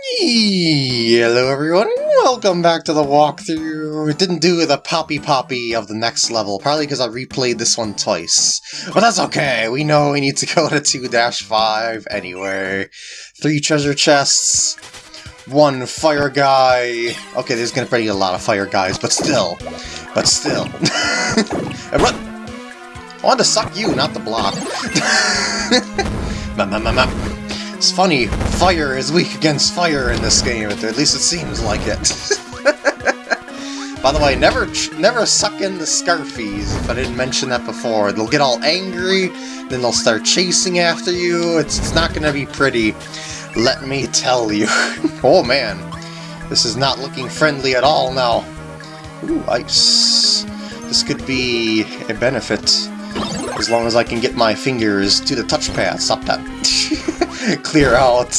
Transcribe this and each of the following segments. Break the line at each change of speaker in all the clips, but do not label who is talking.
Hello everyone, welcome back to the walkthrough. It didn't do the poppy poppy of the next level, probably because I replayed this one twice. But that's okay, we know we need to go to 2-5 anyway. Three treasure chests, one fire guy. Okay, there's gonna be a lot of fire guys, but still. But still. I wanted to suck you, not the block. It's funny, fire is weak against fire in this game, at least it seems like it. By the way, never never suck in the Scarfies, if I didn't mention that before. They'll get all angry, then they'll start chasing after you. It's, it's not going to be pretty, let me tell you. oh man, this is not looking friendly at all now. Ooh, ice. This could be a benefit, as long as I can get my fingers to the touchpad. Stop that. clear out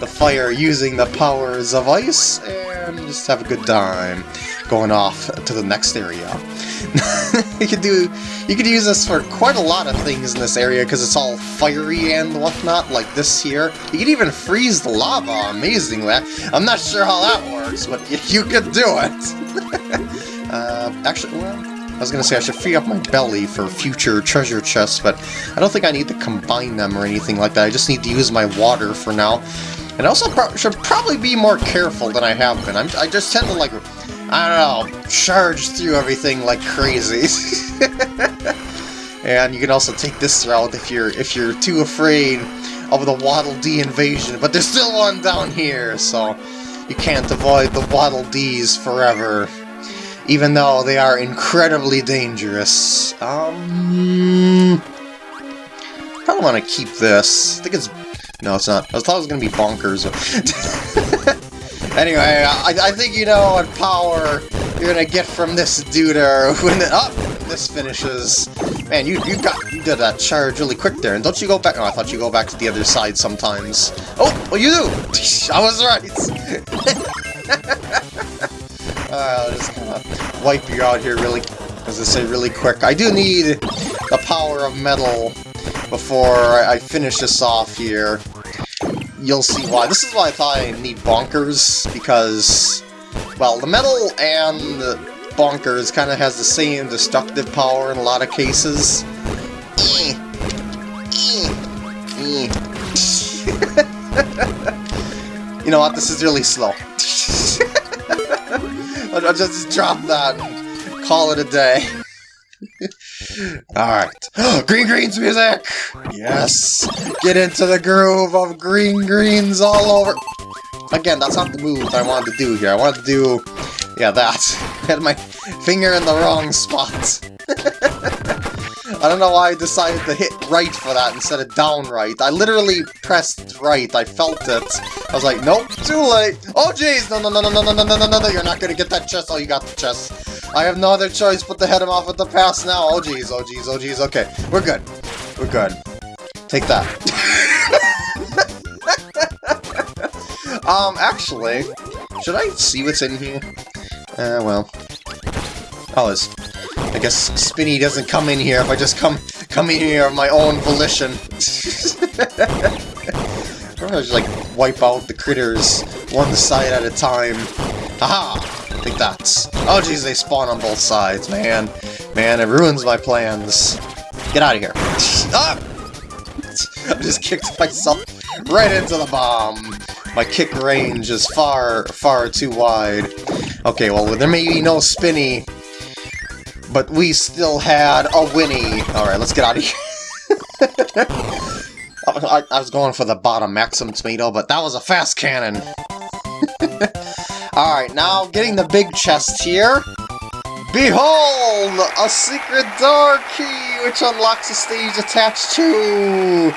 the fire using the powers of ice and just have a good time going off to the next area. you could do you could use this for quite a lot of things in this area because it's all fiery and whatnot, like this here. You could even freeze the lava, amazingly. I'm not sure how that works, but you could do it. uh, actually, well, I was going to say I should free up my belly for future treasure chests, but I don't think I need to combine them or anything like that. I just need to use my water for now. And I also pro should probably be more careful than I have been. I'm, I just tend to, like, I don't know, charge through everything like crazy. and you can also take this route if you're if you're too afraid of the Waddle Dee invasion, but there's still one down here, so you can't avoid the Waddle Dees forever even though they are incredibly dangerous. Um, probably want to keep this. I think it's... No, it's not. I thought it was going to be bonkers. anyway, I, I think you know what power you're going to get from this dude when the, oh, this finishes. Man, you you got you did that charge really quick there, and don't you go back? Oh, I thought you go back to the other side sometimes. Oh, well you do. I was right. I'll just kind of wipe you out here really, as I say, really quick. I do need the power of metal before I finish this off here. You'll see why. This is why I thought I need Bonkers, because, well, the metal and the Bonkers kind of has the same destructive power in a lot of cases. you know what, this is really slow. I'll just drop that and call it a day. Alright. green Greens music! Yes! Get into the groove of Green Greens all over... Again, that's not the move I wanted to do here. I wanted to do... Yeah, that. I had my finger in the wrong spot. I don't know why I decided to hit right for that instead of down right. I literally pressed right. I felt it. I was like, nope, too late. Oh, jeez. No, no, no, no, no, no, no, no, no, no. You're not going to get that chest. Oh, you got the chest. I have no other choice but to head him off with the pass now. Oh, jeez. Oh, jeez. Oh, jeez. Okay. We're good. We're good. Take that. um, actually, should I see what's in here? Uh, well. Oh, it's I guess Spinni doesn't come in here if I just come come in here of my own volition. I'm gonna just like wipe out the critters one side at a time. Aha! Take that. Oh jeez, they spawn on both sides, man. Man, it ruins my plans. Get out of here. ah! I just kicked myself right into the bomb. My kick range is far, far too wide. Okay, well, there may be no Spinni but we still had a Winnie. Alright, let's get out of here. I, I, was going for the bottom Maxim Tomato, but that was a fast cannon. Alright, now getting the big chest here. Behold! A secret door key, which unlocks a stage attached to...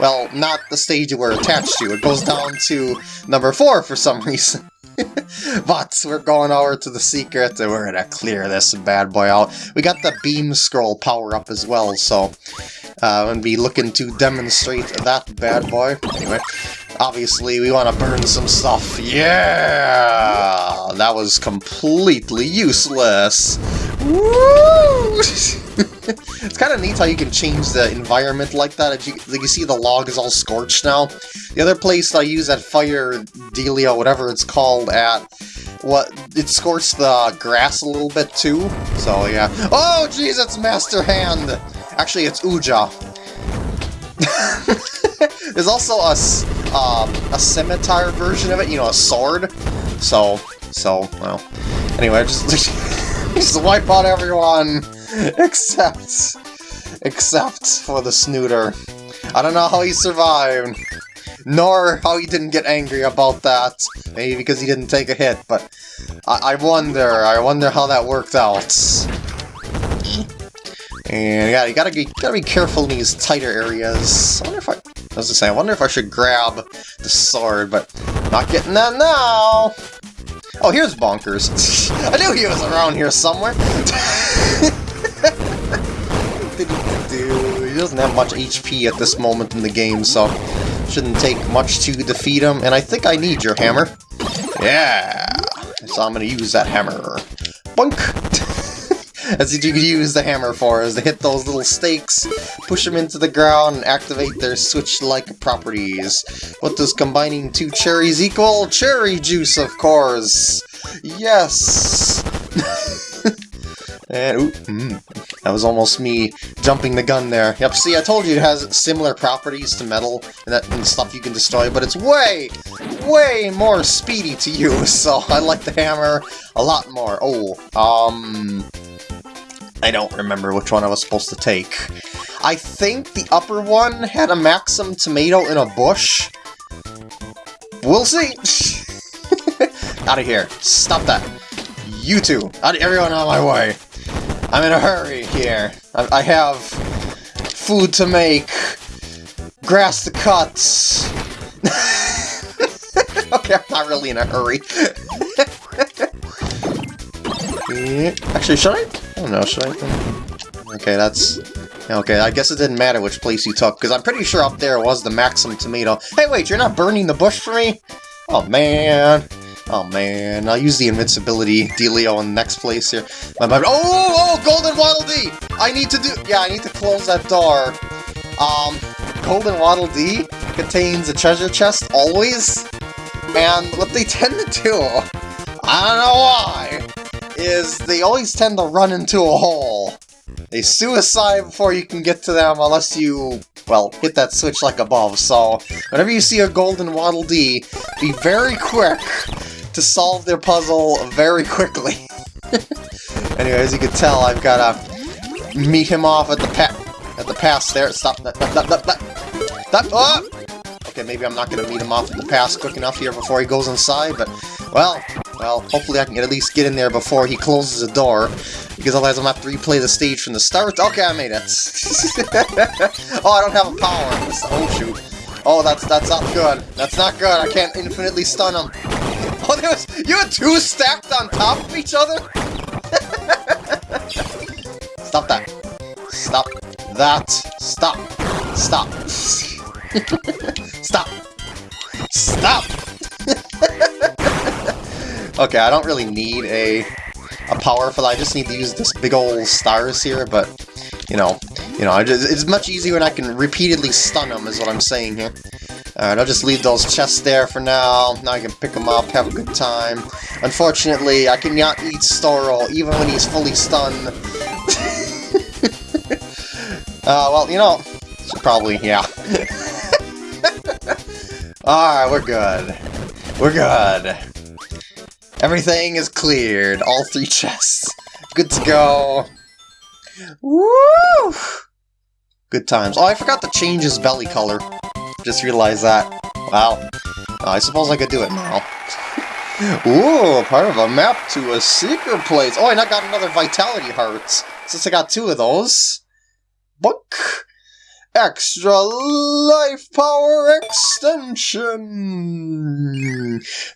Well, not the stage we're attached to. It goes down to number 4 for some reason. but we're going over to the secret and we're gonna clear this bad boy out. We got the beam scroll power up as well, so uh, I'm gonna be looking to demonstrate that bad boy. Anyway, obviously we want to burn some stuff. Yeah! That was completely useless. It's kind of neat how you can change the environment like that. As you, like you see the log is all scorched now. The other place I use that fire dealio, whatever it's called, at what it scorched the grass a little bit too. So yeah. Oh jeez, it's Master Hand. Actually, it's Uja. There's also a um, a scimitar version of it, you know, a sword. So so well. Anyway, just just wipe out everyone except except for the snooter. I don't know how he survived, nor how he didn't get angry about that. Maybe because he didn't take a hit, but I, I wonder, I wonder how that worked out. And yeah, you gotta be gotta be careful in these tighter areas. I wonder if I, I was just saying, I wonder if I should grab the sword, but not getting that now. Oh, here's Bonkers. I knew he was around here somewhere. He doesn't have much HP at this moment in the game, so shouldn't take much to defeat him. And I think I need your hammer. Yeah! So I'm gonna use that hammer. Bunk! That's what you could use the hammer for, is to hit those little stakes, push them into the ground, and activate their switch-like properties. What does combining two cherries equal? Cherry juice, of course! Yes! and, ooh, mm, that was almost me jumping the gun there. Yep, see, I told you it has similar properties to metal and, that, and stuff you can destroy, but it's way, way more speedy to use, so I like the hammer a lot more. Oh, um... I don't remember which one I was supposed to take. I think the upper one had a Maxim tomato in a bush. We'll see. out of here. Stop that. You two. Out everyone out of my way. I'm in a hurry here. I, I have food to make, grass to cut. okay, I'm not really in a hurry. Eh, actually, should I? Don't know, should I? Okay, that's... Okay, I guess it didn't matter which place you took, because I'm pretty sure up there was the Maxim Tomato. Hey, wait, you're not burning the bush for me? Oh, man. Oh, man. I'll use the invincibility dealio in the next place here. My, my, oh, oh, Golden Waddle Dee! I need to do... Yeah, I need to close that door. Um, Golden Waddle Dee contains a treasure chest, always. And what they tend to do, I don't know why, is they always tend to run into a hole. They suicide before you can get to them unless you, well, hit that switch like above, so whenever you see a golden Waddle Dee, be very quick to solve their puzzle very quickly. anyway, as you can tell, I've got to meet him off at the pa at the pass there. Stop that, that, that, that, that, that, oh! Okay, maybe I'm not going to meet him off the pass quick enough here before he goes inside, but, well, well, hopefully I can at least get in there before he closes the door, because otherwise I'm going to have to replay the stage from the start. Okay, I made it. oh, I don't have a power. Oh, shoot. Oh, that's that's not good. That's not good. I can't infinitely stun him. Oh, there was... You had two stacked on top of each other? Stop that. Stop that. Stop. Stop. Stop. Stop! Okay, I don't really need a a power for that. I just need to use this big old stars here, but, you know, you know, just, it's much easier when I can repeatedly stun them, is what I'm saying here. Alright, I'll just leave those chests there for now. Now I can pick them up, have a good time. Unfortunately, I cannot eat Storo, even when he's fully stunned. uh, well, you know, probably, yeah. Alright, we're good. We're good. Everything is cleared. All three chests. Good to go. Woo! Good times. Oh, I forgot to change his belly color. Just realized that. Wow. Uh, I suppose I could do it now. Ooh, part of a map to a secret place. Oh, and I got another Vitality Hearts. Since I got two of those. Extra Life Power Extension!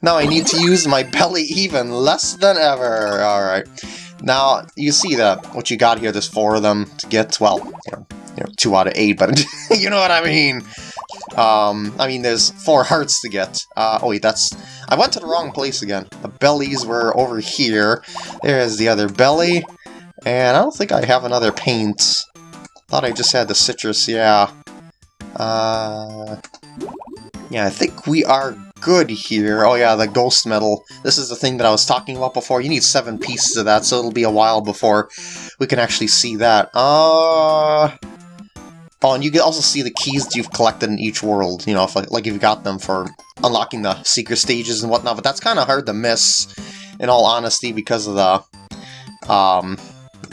Now I need to use my belly even less than ever. Alright. Now, you see that what you got here, there's four of them to get, well, you know, you know two out of eight, but you know what I mean. Um, I mean, there's four hearts to get. Uh, oh wait, that's... I went to the wrong place again. The bellies were over here. There's the other belly. And I don't think I have another paint Thought I just had the citrus, yeah. Uh, yeah, I think we are good here. Oh yeah, the ghost medal. This is the thing that I was talking about before. You need seven pieces of that, so it'll be a while before we can actually see that. Uh... Oh, and you can also see the keys you've collected in each world, you know, if, like if you got them for unlocking the secret stages and whatnot, but that's kind of hard to miss, in all honesty, because of the, um,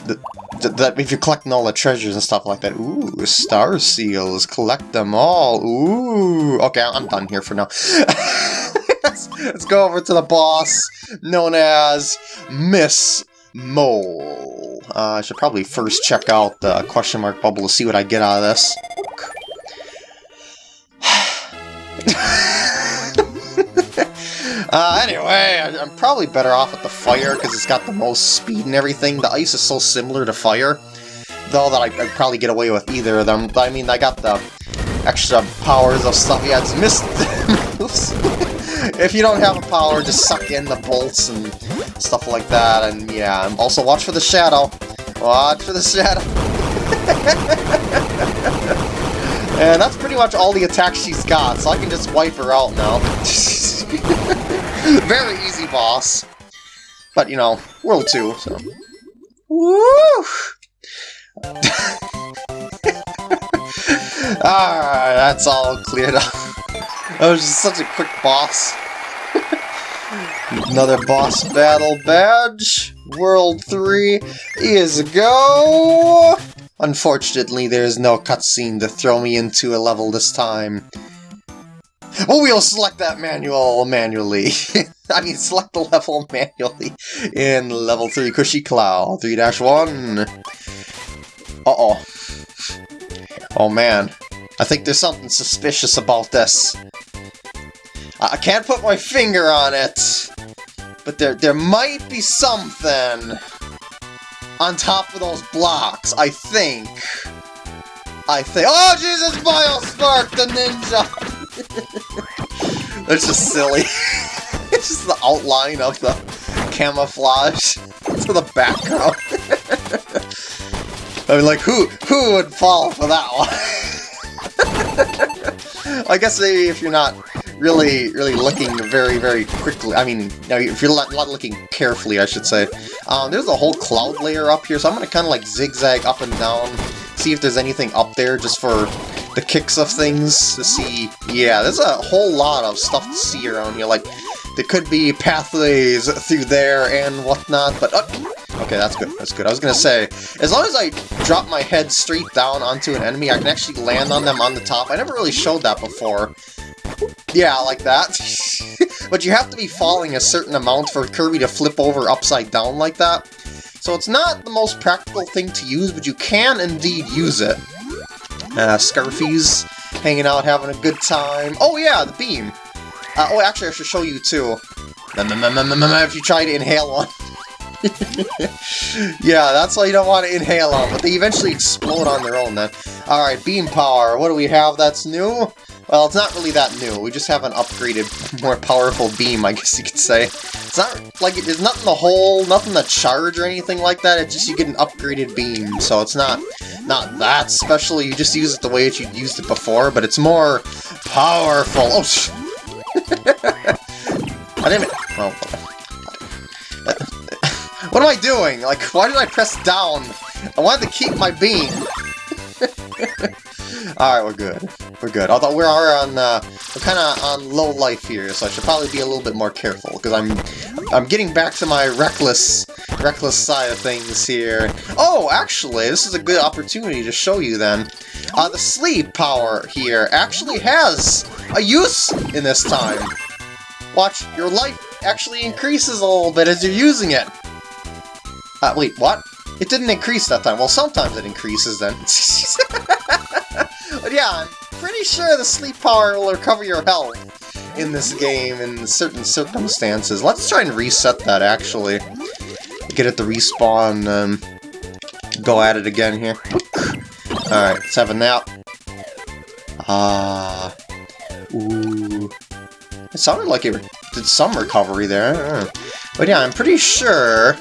the, that if you're collecting all the treasures and stuff like that. Ooh, star seals, collect them all. Ooh, okay, I'm done here for now. let's, let's go over to the boss, known as Miss Mole. Uh, I should probably first check out the question mark bubble to see what I get out of this. Uh, anyway, I, am probably better off with the fire because it's got the most speed and everything. The ice is so similar to fire, though, that I, would probably get away with either of them. I mean, I got the extra powers of stuff. Yeah, it's missed if you don't have a power, just suck in the bolts and stuff like that. And yeah, also watch for the shadow. Watch for the shadow. and that's pretty much all the attacks she's got, so I can just wipe her out now. Very easy boss. But, you know, World 2, so... Woo! Alright, that's all cleared up. That was just such a quick boss. Another boss battle badge. World 3 is a go! Unfortunately, there is no cutscene to throw me into a level this time. Oh, we'll select that manual manually. I mean, select the level manually in level 3 Cushy Cloud 3-1. Uh-oh. Oh man, I think there's something suspicious about this. I can't put my finger on it, but there, there might be something on top of those blocks, I think. I think- Oh, Jesus, Biospark, the ninja! That's just silly. it's just the outline of the camouflage to the background. I mean, like, who, who would fall for that one? I guess maybe if you're not really, really looking very, very quickly. I mean, if you're not, not looking carefully, I should say. Um, there's a whole cloud layer up here, so I'm to kind of like zigzag up and down, see if there's anything up there just for the kicks of things to see. Yeah, there's a whole lot of stuff to see around here. Like, there could be pathways through there and whatnot, but... Uh, okay, that's good, that's good. I was gonna say, as long as I drop my head straight down onto an enemy, I can actually land on them on the top. I never really showed that before. Yeah, like that. but you have to be falling a certain amount for Kirby to flip over upside down like that. So it's not the most practical thing to use, but you can indeed use it. Uh, Scarfies hanging out, having a good time. Oh yeah, the beam. Uh, oh, actually, I should show you too. If you try to inhale one. yeah, that's why you don't want to inhale them, but they eventually explode on their own then. Alright, beam power. What do we have that's new? Well, it's not really that new. We just have an upgraded, more powerful beam, I guess you could say. It's not like there's nothing to hold, nothing to charge or anything like that. It's just you get an upgraded beam, so it's not not that special. You just use it the way that you used it before, but it's more powerful. Oh, sh I didn't. Well, what am I doing? Like, why did I press down? I wanted to keep my beam. Alright, we're good. We're good. Although we are on, uh, we're kind of on low life here, so I should probably be a little bit more careful, because I'm, I'm getting back to my reckless, reckless side of things here. Oh, actually, this is a good opportunity to show you then. Uh, the sleep power here actually has a use in this time. Watch, your life actually increases a little bit as you're using it. Uh, wait, what? It didn't increase that time. Well, sometimes it increases then. but yeah, pretty sure the sleep power will recover your health in this game in certain circumstances. Let's try and reset that, actually. Get it to respawn um, go at it again here. Alright, let's have a nap. Ah. Uh, ooh. It sounded like it did some recovery there. But yeah, I'm pretty sure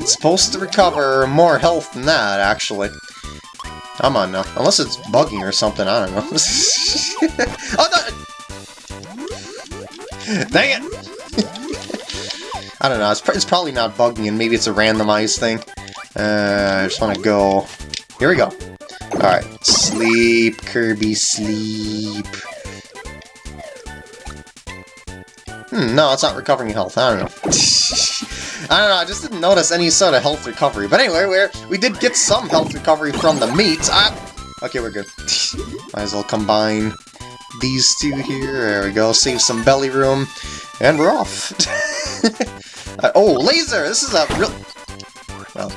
it's supposed to recover more health than that, actually. Come on now. Unless it's bugging or something, I don't know. oh, no! Dang it! I don't know, it's, pr it's, probably not bugging and maybe it's a randomized thing. Uh, I just want to go... Here we go. Alright, sleep, Kirby, sleep. Hmm, no, it's not recovering health, I don't know. I don't know, I just didn't notice any sort of health recovery. But anyway, we're, we did get some health recovery from the meat. Ah! Okay, we're good. Might as well combine these two here. There we go, save some belly room. And we're off. uh, oh, laser! This is a real... Well,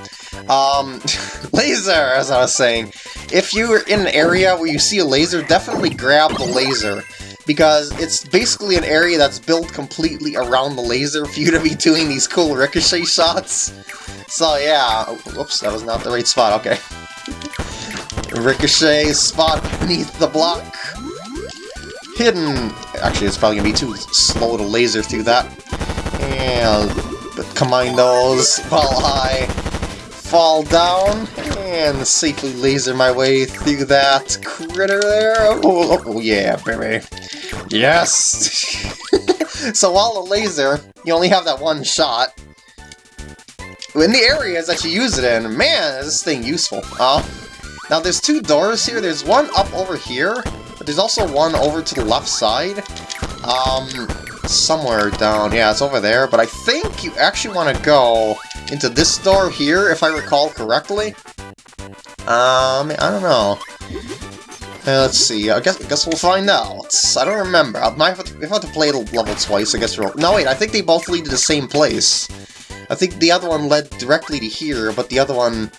um, laser, as I was saying. If you're in an area where you see a laser, definitely grab the laser. Because it's basically an area that's built completely around the laser for you to be doing these cool ricochet shots. So yeah, whoops, that was not the right spot, okay. Ricochet spot beneath the block. Hidden. Actually, it's probably going to be too slow to laser through that. And combine those while I fall down and safely laser my way through that critter there. Oh, oh, yeah, baby. Yes! so while a laser, you only have that one shot. In the areas that you use it in, man, is this thing useful. Uh, now there's two doors here. There's one up over here, but there's also one over to the left side. Um, somewhere down. Yeah, it's over there. But I think you actually want to go into this door here, if I recall correctly. Um, I don't know. Uh, let's see, I guess, I guess we'll find out. I don't remember. I might have to, if I have to play the level twice, I guess we'll... No, wait, I think they both lead to the same place. I think the other one led directly to here, but the other one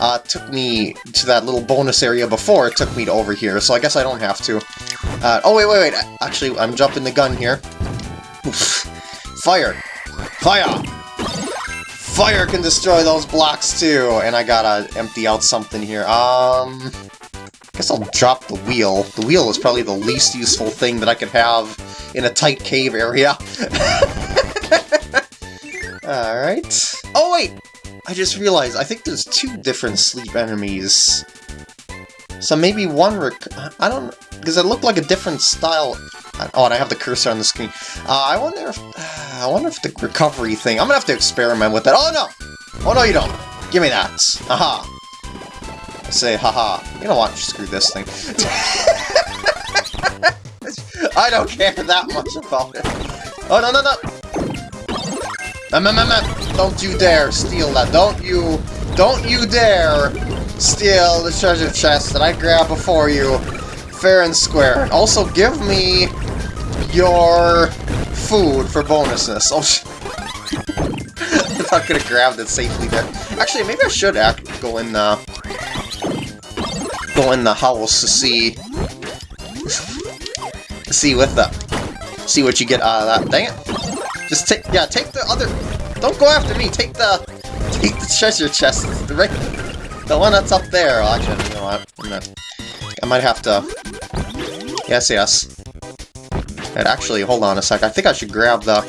uh, took me to that little bonus area before it took me to over here, so I guess I don't have to. Uh, oh, wait, wait, wait. Actually, I'm jumping the gun here. Fire! Fire! Fire can destroy those blocks too! And I gotta empty out something here. Um... I guess I'll drop the wheel. The wheel is probably the least useful thing that I could have in a tight cave area. Alright. Oh wait! I just realized, I think there's two different sleep enemies. So maybe one I don't... Because it looked like a different style... Oh, and I have the cursor on the screen. Uh, I wonder if... Uh, I wonder if the recovery thing... I'm gonna have to experiment with that. Oh, no! Oh, no, you don't! Give me that! Aha! I say, haha. You know what? Screw this thing. I don't care that much about it. Oh, no, no, no! Don't you dare steal that. Don't you, don't you dare steal the treasure chest that I grabbed before you, fair and square. Also, give me your food for bonuses. Oh, I'm not gonna grab it safely there. Actually, maybe I should act go in the go in the house to see see with the see what you get out of that. Dang it! Just take, yeah, take the other, don't go after me, take the, take the treasure chest, the, right, the one that's up there. Actually, you know what, I might have to, yes, yes. And actually, hold on a sec, I think I should grab the,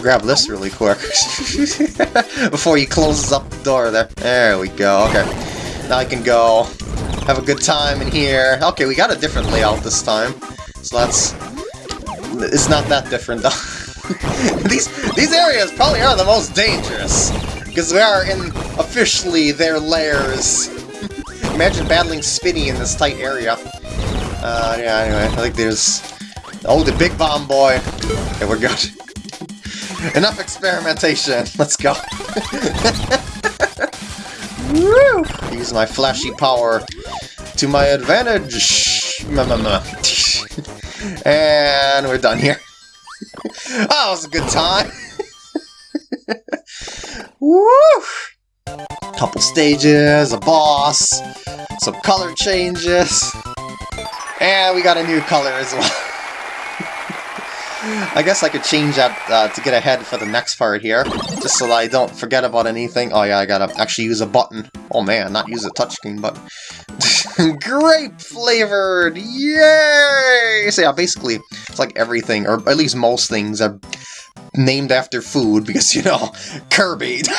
grab this really quick, before he closes up the door there. There we go, okay. Now I can go, have a good time in here. Okay, we got a different layout this time, so that's, it's not that different though. these these areas probably are the most dangerous because we are in officially their lairs. Imagine battling Spinni in this tight area. Uh, yeah. Anyway, I think there's oh the big bomb boy. Okay, we're good. Enough experimentation. Let's go. Woo! Use my flashy power to my advantage. and we're done here oh, that was a good time. Woo! Couple stages, a boss, some color changes, and we got a new color as well. I guess I could change that uh, to get ahead for the next part here, just so that I don't forget about anything. Oh yeah, I gotta actually use a button. Oh man, not use a touchscreen button. Grape flavored! Yay! So yeah, basically, it's like everything, or at least most things, are named after food because, you know, Kirby.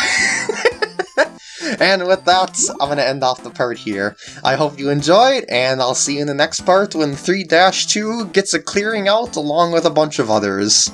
and with that, I'm going to end off the part here. I hope you enjoyed, and I'll see you in the next part when 3-2 gets a clearing out along with a bunch of others.